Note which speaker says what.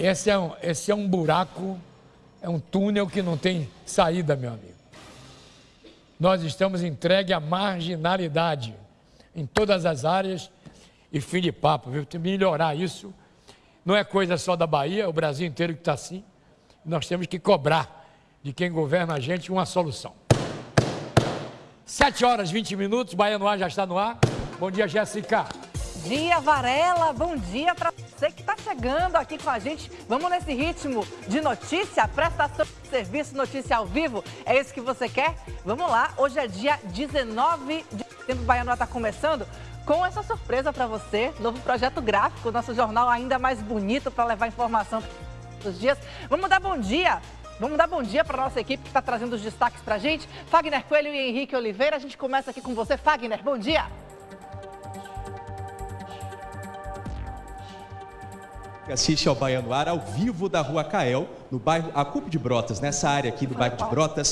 Speaker 1: Esse é, um, esse é um buraco, é um túnel que não tem saída, meu amigo. Nós estamos entregue à marginalidade em todas as áreas e fim de papo, viu? Tem que melhorar isso. Não é coisa só da Bahia, é o Brasil inteiro que está assim. Nós temos que cobrar de quem governa a gente uma solução. 7 horas 20 minutos, Bahia no ar já está no ar. Bom dia, Jéssica.
Speaker 2: Dia Varela, bom dia para você que está chegando aqui com a gente. Vamos nesse ritmo de notícia, prestação de serviço, notícia ao vivo. É isso que você quer? Vamos lá, hoje é dia 19 de setembro, Baiano está começando com essa surpresa para você, novo projeto gráfico, nosso jornal ainda mais bonito para levar informação todos os dias. Vamos dar bom dia Vamos dar bom dia para a nossa equipe que está trazendo os destaques para a gente. Fagner Coelho e Henrique Oliveira, a gente começa aqui com você. Fagner, bom dia.
Speaker 3: Assiste ao Baiano Ar ao vivo da Rua Cael, no bairro Acupe de Brotas, nessa área aqui do bairro de Brotas.